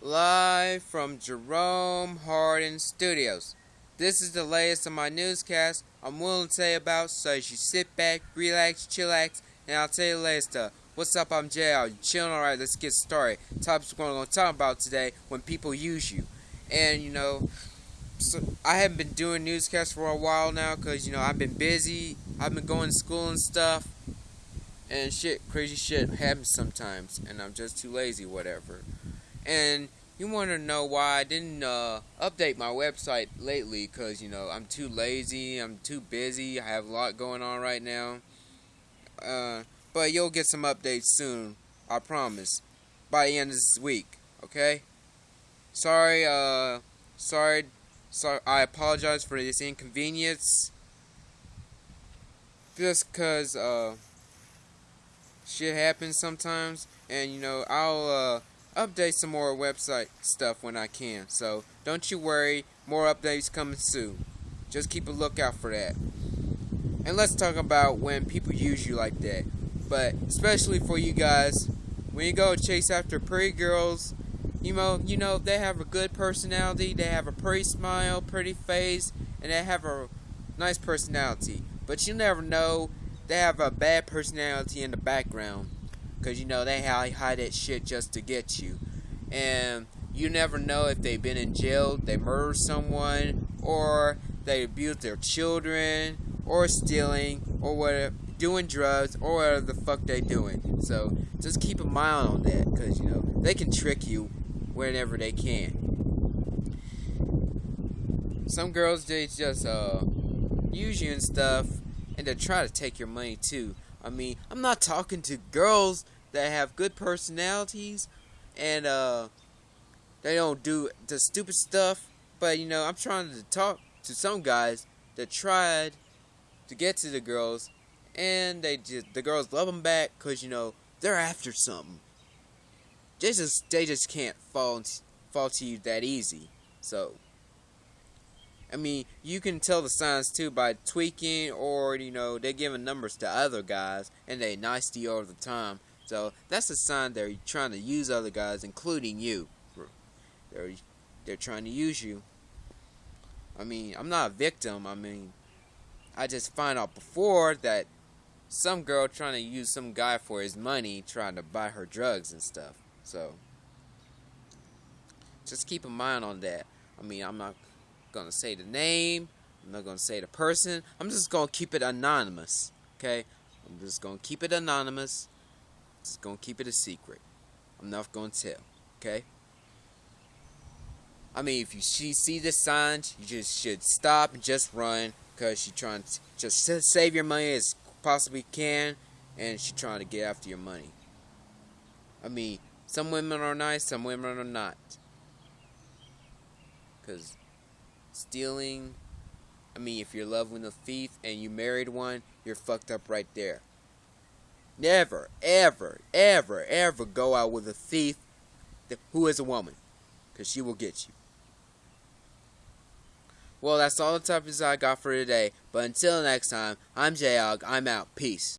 Live from Jerome Hardin Studios. This is the latest of my newscast I'm willing to tell you about, so you sit back, relax, chillax, and I'll tell you the latest stuff. What's up, I'm JL. You chilling? Alright, let's get started. Topics we're going to talk about today when people use you. And, you know, so I haven't been doing newscasts for a while now because, you know, I've been busy. I've been going to school and stuff. And shit, crazy shit happens sometimes. And I'm just too lazy, whatever. And you want to know why I didn't uh, update my website lately because, you know, I'm too lazy, I'm too busy, I have a lot going on right now. Uh, but you'll get some updates soon, I promise, by the end of this week, okay? Sorry, uh, sorry, sorry, I apologize for this inconvenience. Just because, uh, shit happens sometimes, and, you know, I'll, uh, update some more website stuff when I can. So don't you worry, more updates coming soon. Just keep a lookout for that. And let's talk about when people use you like that. But especially for you guys, when you go chase after pretty girls, you know, you know they have a good personality, they have a pretty smile, pretty face, and they have a nice personality. But you never know, they have a bad personality in the background. Because, you know, they hide that shit just to get you. And you never know if they've been in jail, they murdered someone, or they abused their children, or stealing, or whatever, doing drugs, or whatever the fuck they doing. So, just keep a mind on that, because, you know, they can trick you whenever they can. Some girls, they just, uh, use you and stuff, and they try to take your money too. I mean, I'm not talking to girls that have good personalities and uh, they don't do the stupid stuff. But you know, I'm trying to talk to some guys that tried to get to the girls, and they just the girls love them back because you know they're after something. They just they just can't fall fall to you that easy. So. I mean, you can tell the signs too by tweaking or, you know, they're giving numbers to other guys and they nice to you all the time. So that's a sign they're trying to use other guys, including you. They're they're trying to use you. I mean, I'm not a victim. I mean, I just find out before that some girl trying to use some guy for his money, trying to buy her drugs and stuff. So just keep in mind on that. I mean, I'm not gonna say the name. I'm not gonna say the person. I'm just gonna keep it anonymous. Okay? I'm just gonna keep it anonymous. Just gonna keep it a secret. I'm not gonna tell. Okay? I mean, if you see, see the signs, you just should stop and just run because she's trying to just save your money as possibly can, and she's trying to get after your money. I mean, some women are nice, some women are not. Because stealing, I mean, if you're loving a thief and you married one, you're fucked up right there. Never, ever, ever, ever go out with a thief who is a woman. Because she will get you. Well, that's all the topics I got for today. But until next time, I'm Jayog. I'm out. Peace.